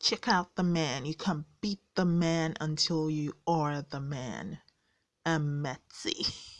Check out the man. You can beat the man until you are the man. M. Metzi.